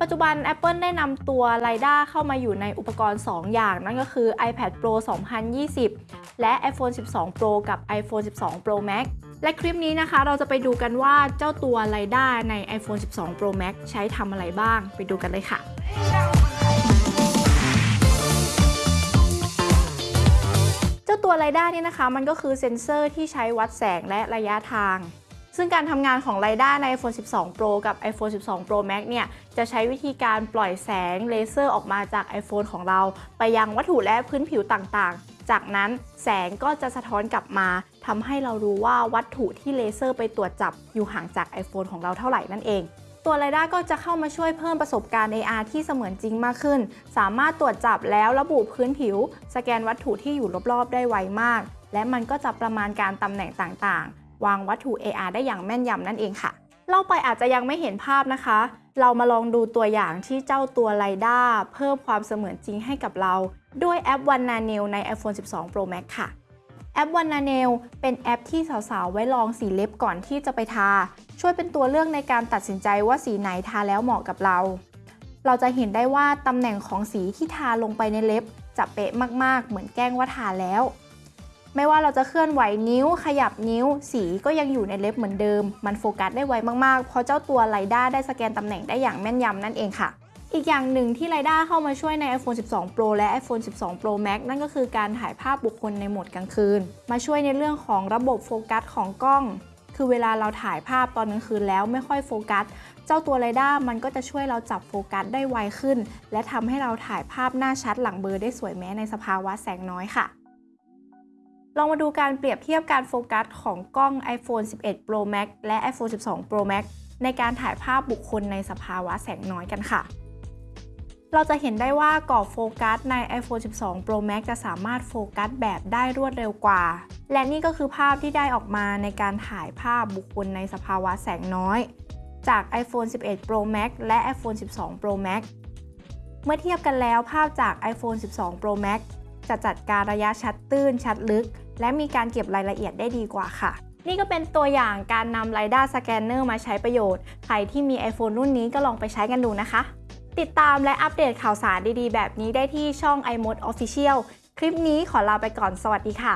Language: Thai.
ปัจจุบัน Apple ได้นำตัว LiDAR เข้ามาอยู่ในอุปกรณ์ 2 อย่าง นั่นก็คือ iPad Pro 2020 และ iPhone 12 Pro กับ iPhone 12 Pro Max และคลิปนี้นะคะเราจะไปดูกันว่าเจ้าตัว LiDAR ใน iPhone 12 Pro Max ใช้ทำอะไรบ้าง ไปดูกันเลยค่ะเจ้าตัว LiDAR นี่นะคะ มันก็คือเซ็นเซอร์ที่ใช้วัดแสงและระยะทาง ซึ่งการทำงานของ LiDAR ใน iPhone 12 Pro กับ iPhone 12 Pro Max เนี่ย จะใช้วิธีการปล่อยแสงเลเซอร์ออกมาจาก iPhone ของเรา ไปยังวัตถุและพื้นผิวต่างๆ จากนั้นแสงก็จะสะท้อนกลับมาทำให้เรารู้ว่าวัตถุที่เลเซอร์ไปตรวจจับอยู่ห่างจาก iPhone ของเราเท่าไหร่นั่นเองตัว LiDAR ก็จะเข้ามาช่วยเพิ่มประสบการณ์ AR ที่เสมือนจริงมากขึ้น สามารถตรวจจับแล้วระบุพื้นผิว สแกนวัตถุที่อยู่รอบๆ ได้ไวมาก และมันก็จะประมาณการตำแหน่งต่างๆ วางวัตถุ AR ได้อย่างแม่นยำนั่นเองค่ะ เล่าไปอาจจะยังไม่เห็นภาพนะคะ เรามาลองดูตัวอย่างที่เจ้าตัว LiDAR เพิ่มความเสมือนจริงให้กับเรา ด้วยแอป One Nail ใน iPhone 12 Pro Max ค่ะแอป One Nail เป็นแอปที่สาวๆ ไว้ลองสีเล็บก่อนที่จะไปทา ช่วยเป็นตัวเลือกในการตัดสินใจว่าสีไหนทาแล้วเหมาะกับเรา เราจะเห็นได้ว่าตำแหน่งของสีที่ทาลงไปในเล็บจะเป๊ะมากๆ เหมือนแกล้งว่าทาแล้ว ไม่ว่าเราจะเคลื่อนไหวนิ้ว ขยับนิ้ว สีก็ยังอยู่ในเล็บเหมือนเดิม มันโฟกัสได้ไวมากๆ เพราะเจ้าตัว LiDAR ได้สแกนตำแหน่งได้อย่างแม่นยำนั่นเองค่ะอีกอย่างหนึ่งที่ LiDAR เข้ามาช่วยใน iPhone 12 Pro และ iPhone 12 Pro Max นั่นก็คือการถ่ายภาพบุคคลในโหมดกลางคืน มาช่วยในเรื่องของระบบโฟกัสของกล้อง คือเวลาเราถ่ายภาพตอนกลางคืนแล้วไม่ค่อยโฟกัส เจ้าตัว LiDAR มันก็จะช่วยเราจับโฟกัสได้ไวขึ้น และทำให้เราถ่ายภาพหน้าชัดหลังเบลอได้สวยแม้ในสภาวะแสงน้อยค่ะ ลองมาดูการเปรียบเทียบการโฟกัสของกล้อง iPhone 11 Pro Max และ iPhone 12 Pro Max ในการถ่ายภาพบุคคลในสภาวะแสงน้อยกันค่ะ เราจะเห็นได้ว่ากรอบโฟกัสใน iPhone 12 Pro Max จะสามารถโฟกัสแบบได้รวดเร็วกว่า และนี่ก็คือภาพที่ได้ออกมาในการถ่ายภาพบุคคลในสภาวะแสงน้อย จาก iPhone 11 Pro Max และ iPhone 12 Pro Max เมื่อเทียบกันแล้วภาพจาก iPhone 12 Pro Max จะจัดการระยะชัดตื้น ชัดลึก และมีการเก็บรายละเอียดได้ดีกว่าค่ะ นี่ก็เป็นตัวอย่างการนำ LiDAR Scanner มาใช้ประโยชน์ ใครที่มี iPhone รุ่นนี้ก็ลองไปใช้กันดูนะคะ ติดตามและอัปเดตข่าวสารดีๆ แบบนี้ได้ที่ช่อง iMode Official คลิปนี้ขอลาไปก่อนสวัสดีค่ะ